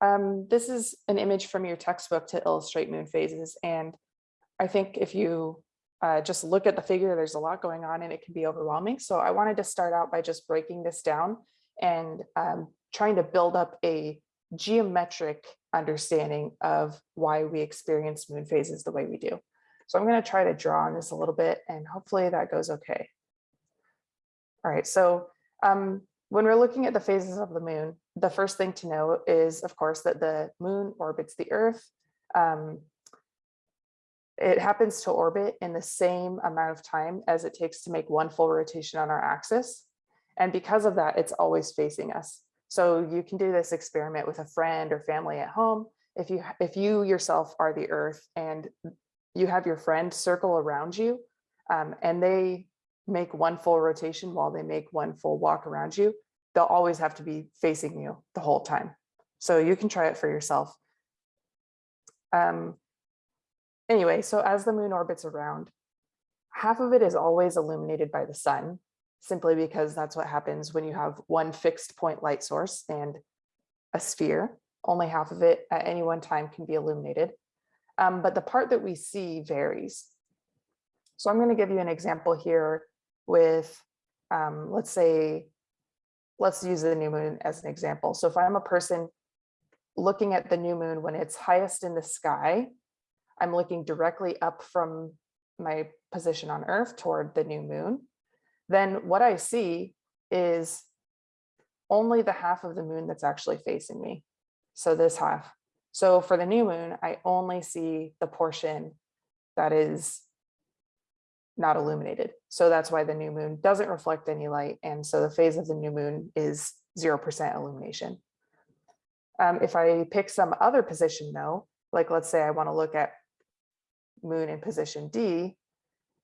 Um, this is an image from your textbook to illustrate moon phases. And I think if you uh, just look at the figure, there's a lot going on and it can be overwhelming. So I wanted to start out by just breaking this down and um, trying to build up a geometric understanding of why we experience moon phases the way we do. So I'm going to try to draw on this a little bit and hopefully that goes okay. All right, so um, when we're looking at the phases of the moon, the first thing to know is, of course, that the moon orbits the Earth. Um, it happens to orbit in the same amount of time as it takes to make one full rotation on our axis. And because of that, it's always facing us. So you can do this experiment with a friend or family at home. If you, if you yourself are the Earth and you have your friend circle around you um, and they make one full rotation while they make one full walk around you, they'll always have to be facing you the whole time. So you can try it for yourself. Um, anyway, so as the moon orbits around, half of it is always illuminated by the sun, simply because that's what happens when you have one fixed point light source and a sphere. Only half of it at any one time can be illuminated. Um, but the part that we see varies. So I'm going to give you an example here with, um, let's say, let's use the new moon as an example. So if I'm a person looking at the new moon when it's highest in the sky, I'm looking directly up from my position on Earth toward the new moon, then what I see is only the half of the moon that's actually facing me. So this half. So for the new moon, I only see the portion that is not illuminated. So that's why the new moon doesn't reflect any light. And so the phase of the new moon is 0% illumination. Um, if I pick some other position though, like let's say I want to look at moon in position D,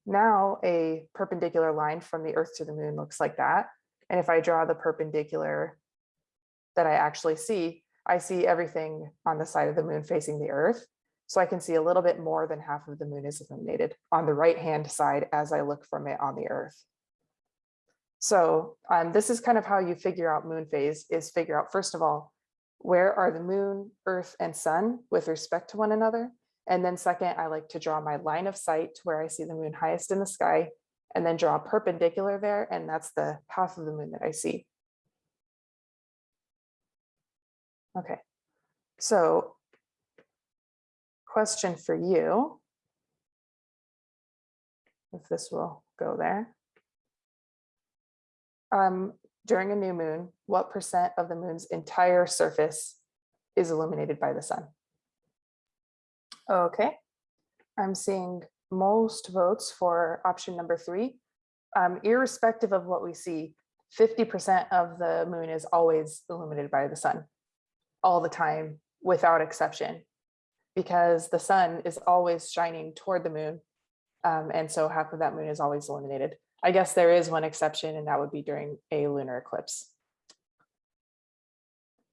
now a perpendicular line from the earth to the moon looks like that. And if I draw the perpendicular that I actually see, I see everything on the side of the moon facing the earth. So I can see a little bit more than half of the moon is illuminated on the right hand side as I look from it on the earth. So um, this is kind of how you figure out moon phase is figure out, first of all, where are the moon, earth, and sun with respect to one another? And then second, I like to draw my line of sight to where I see the moon highest in the sky and then draw a perpendicular there. And that's the half of the moon that I see. Okay, so question for you, if this will go there. Um, during a new moon, what percent of the moon's entire surface is illuminated by the sun? Okay, I'm seeing most votes for option number three. Um, irrespective of what we see, 50% of the moon is always illuminated by the sun all the time without exception because the sun is always shining toward the moon. Um, and so half of that moon is always illuminated. I guess there is one exception and that would be during a lunar eclipse.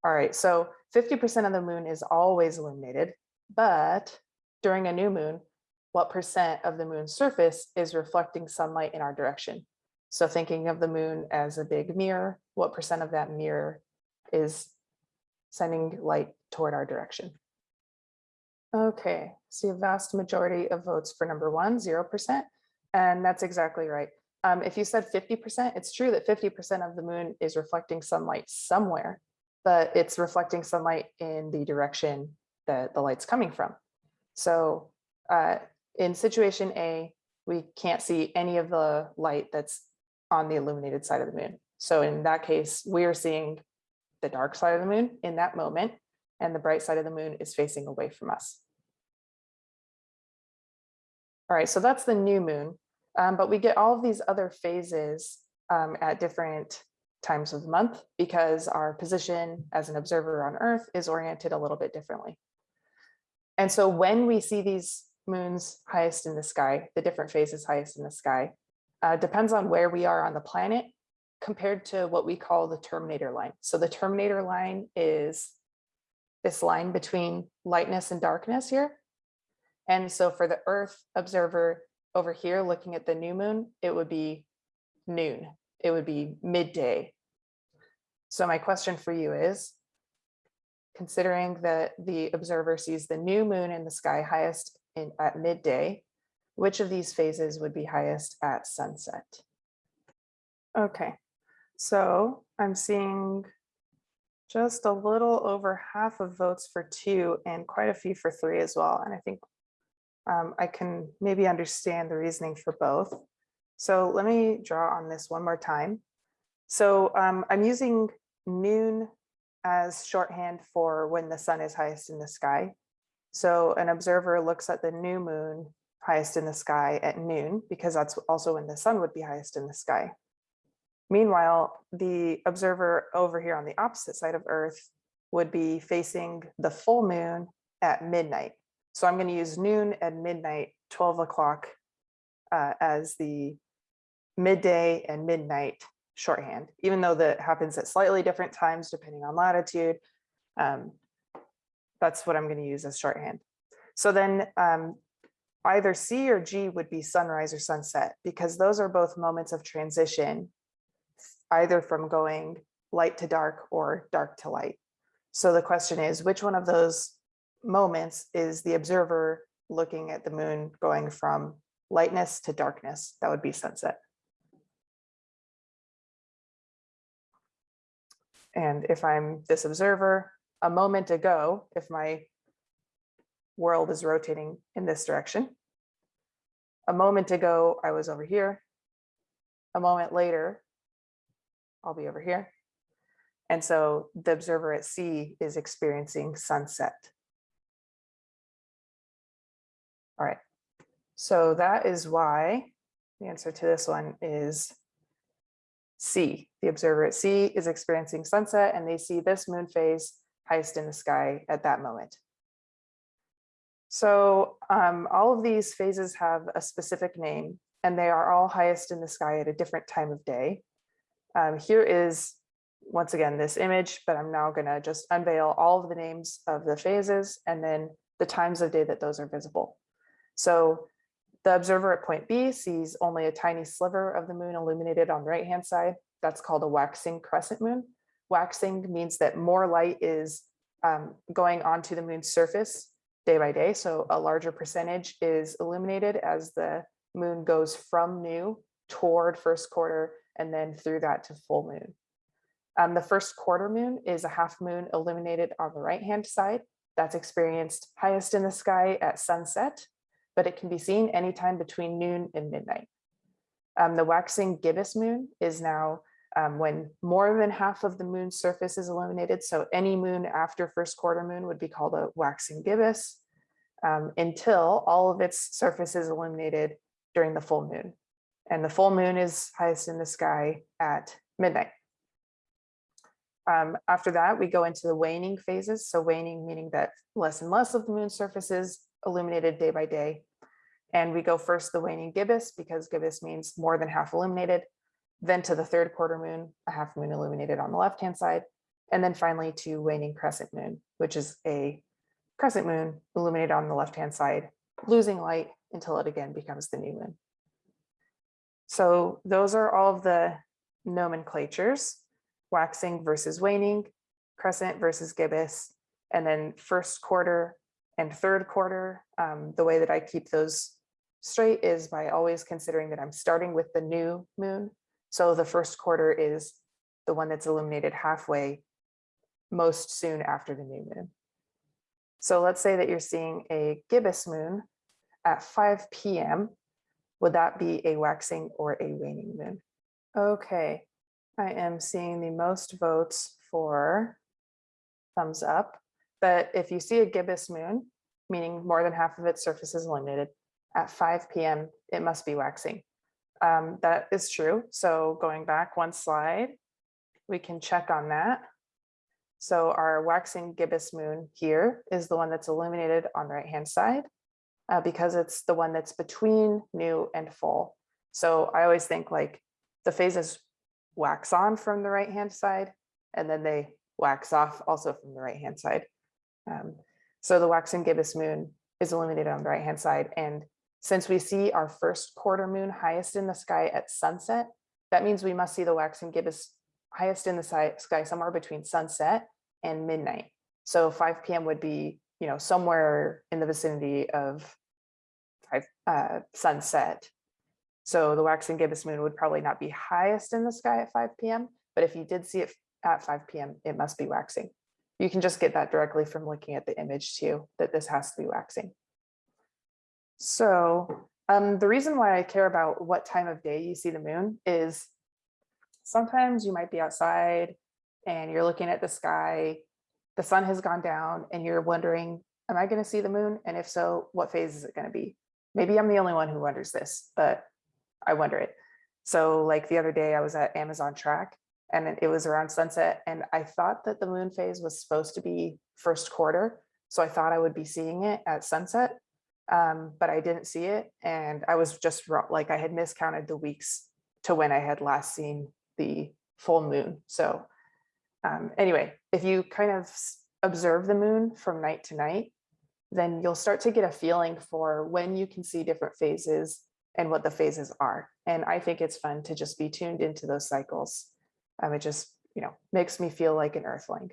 All right, so 50% of the moon is always illuminated, but during a new moon, what percent of the moon's surface is reflecting sunlight in our direction? So thinking of the moon as a big mirror, what percent of that mirror is sending light toward our direction? Okay, see a vast majority of votes for number one, 0%, and that's exactly right. Um, if you said 50%, it's true that 50% of the moon is reflecting sunlight somewhere, but it's reflecting sunlight in the direction that the light's coming from. So uh, in situation A, we can't see any of the light that's on the illuminated side of the moon. So in that case, we are seeing the dark side of the moon in that moment and the bright side of the moon is facing away from us. All right, so that's the new moon, um, but we get all of these other phases um, at different times of the month because our position as an observer on Earth is oriented a little bit differently. And so when we see these moons highest in the sky, the different phases highest in the sky, uh, depends on where we are on the planet compared to what we call the terminator line. So the terminator line is this line between lightness and darkness here. And so for the Earth observer over here looking at the new moon, it would be noon. It would be midday. So my question for you is, considering that the observer sees the new moon in the sky highest in at midday, which of these phases would be highest at sunset? Okay, so I'm seeing just a little over half of votes for two and quite a few for three as well. And I think um, I can maybe understand the reasoning for both. So let me draw on this one more time. So um, I'm using noon as shorthand for when the sun is highest in the sky. So an observer looks at the new moon highest in the sky at noon because that's also when the sun would be highest in the sky. Meanwhile, the observer over here on the opposite side of Earth would be facing the full moon at midnight. So I'm going to use noon and midnight, 12 o'clock uh, as the midday and midnight shorthand, even though that happens at slightly different times depending on latitude. Um, that's what I'm going to use as shorthand. So then um, either C or G would be sunrise or sunset because those are both moments of transition, either from going light to dark or dark to light. So the question is, which one of those moments is the observer looking at the moon going from lightness to darkness? That would be sunset. And if I'm this observer, a moment ago, if my world is rotating in this direction, a moment ago, I was over here. A moment later, I'll be over here. And so the observer at C is experiencing sunset. All right, so that is why the answer to this one is C. The observer at C is experiencing sunset and they see this moon phase highest in the sky at that moment. So um, all of these phases have a specific name and they are all highest in the sky at a different time of day. Um, here is, once again, this image, but I'm now gonna just unveil all of the names of the phases and then the times of day that those are visible. So the observer at point B sees only a tiny sliver of the moon illuminated on the right-hand side. That's called a waxing crescent moon. Waxing means that more light is um, going onto the moon's surface day by day. So a larger percentage is illuminated as the moon goes from new toward first quarter and then through that to full moon. Um, the first quarter moon is a half moon illuminated on the right hand side. That's experienced highest in the sky at sunset, but it can be seen anytime between noon and midnight. Um, the waxing gibbous moon is now um, when more than half of the moon's surface is illuminated. So any moon after first quarter moon would be called a waxing gibbous um, until all of its surface is illuminated during the full moon. And the full moon is highest in the sky at midnight. Um, after that, we go into the waning phases. So waning meaning that less and less of the moon's surface is illuminated day by day. And we go first the waning gibbous because gibbous means more than half illuminated then to the third quarter moon, a half moon illuminated on the left-hand side, and then finally to waning crescent moon, which is a crescent moon illuminated on the left-hand side, losing light until it again becomes the new moon. So those are all of the nomenclatures, waxing versus waning, crescent versus gibbous, and then first quarter and third quarter. Um, the way that I keep those straight is by always considering that I'm starting with the new moon so the first quarter is the one that's illuminated halfway most soon after the new moon. So let's say that you're seeing a gibbous moon at 5 p.m. Would that be a waxing or a waning moon? Okay, I am seeing the most votes for thumbs up. But if you see a gibbous moon, meaning more than half of its surface is illuminated, at 5 p.m., it must be waxing. Um, that is true. So going back one slide, we can check on that. So our waxing gibbous moon here is the one that's illuminated on the right hand side uh, because it's the one that's between new and full. So I always think like the phases wax on from the right hand side and then they wax off also from the right hand side. Um, so the waxing gibbous moon is illuminated on the right hand side and since we see our first quarter moon highest in the sky at sunset, that means we must see the waxing gibbous highest in the sky somewhere between sunset and midnight. So five PM would be, you know, somewhere in the vicinity of uh, sunset. So the waxing gibbous moon would probably not be highest in the sky at five PM, but if you did see it at five PM, it must be waxing. You can just get that directly from looking at the image too, that this has to be waxing. So um, the reason why I care about what time of day you see the moon is sometimes you might be outside and you're looking at the sky, the sun has gone down and you're wondering, am I going to see the moon? And if so, what phase is it going to be? Maybe I'm the only one who wonders this, but I wonder it. So like the other day I was at Amazon track and it- it was around sunset and I thought that the moon phase was supposed to be first quarter. So I thought I would be seeing it at sunset, um, but I didn't see it. And I was just like I had miscounted the weeks to when I had last seen the full moon. So um, anyway, if you kind of observe the moon from night to night, then you'll start to get a feeling for when you can see different phases and what the phases are. And I think it's fun to just be tuned into those cycles. Um, it just, you know, makes me feel like an earthling.